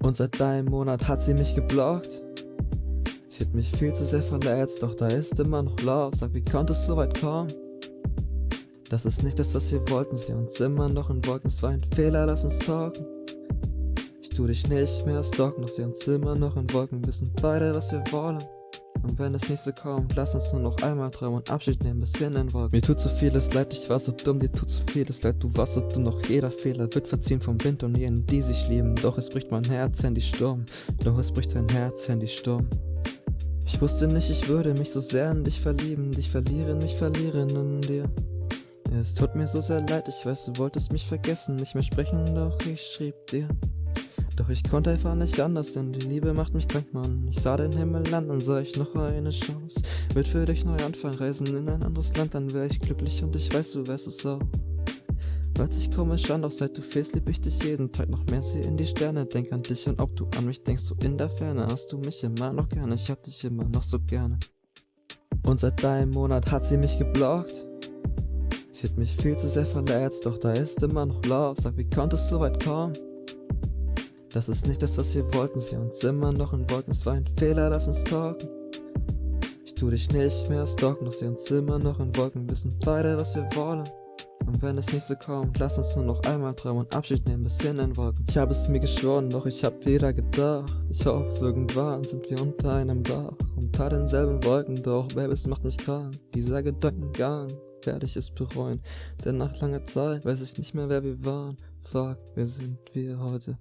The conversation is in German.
Und seit einem Monat hat sie mich geblockt. Sie hat mich viel zu sehr verletzt, doch da ist immer noch Love. Sag, wie konnte es so weit kommen? Das ist nicht das, was wir wollten, sie uns immer noch in Wolken. Es war ein Fehler, lass uns talken. Ich tu dich nicht mehr stalken, doch sie uns immer noch in Wolken. Wissen beide, was wir wollen. Und wenn es nicht so kommt, lass uns nur noch einmal träumen und Abschied nehmen bis in den Wolken. Mir tut so vieles leid, ich war so dumm, dir tut so vieles leid, du warst so dumm, doch jeder Fehler wird verziehen vom Wind und jenen, die sich lieben. Doch es bricht mein Herz, Handy Sturm, doch es bricht dein Herz, Handy Sturm. Ich wusste nicht, ich würde mich so sehr in dich verlieben, dich verlieren, mich verlieren in dir. Es tut mir so sehr leid, ich weiß, du wolltest mich vergessen, nicht mehr sprechen, doch ich schrieb dir. Doch ich konnte einfach nicht anders, denn die Liebe macht mich krank, Mann. Ich sah den Himmel an und sah ich noch eine Chance. Wird für dich neu anfangen, reisen in ein anderes Land, dann wär ich glücklich und ich weiß, du wärst es auch. Hört sich komisch an, doch seit du fehlst, lieb ich dich jeden Tag noch mehr, sieh in die Sterne, denk an dich und ob du an mich denkst, so in der Ferne hast du mich immer noch gerne, ich hab dich immer noch so gerne. Und seit deinem Monat hat sie mich geblockt. Sie hat mich viel zu sehr verletzt, doch da ist immer noch Love. Sag, wie konnte es so weit kommen? Das ist nicht das, was wir wollten, sie uns immer noch in Wolken. Es war ein Fehler, lass uns talken. Ich tu dich nicht mehr stalken, doch sie uns immer noch in Wolken. Wissen beide, was wir wollen. Und wenn es nicht so kommt, lass uns nur noch einmal träumen und Abschied nehmen bis in den Wolken. Ich habe es mir geschworen, doch ich hab wieder gedacht. Ich hoffe, irgendwann sind wir unter einem Dach. Unter denselben Wolken, doch Baby, es macht mich krank. Dieser Gedankengang werde ich es bereuen. Denn nach langer Zeit weiß ich nicht mehr, wer wir waren. Fuck, wer sind wir heute?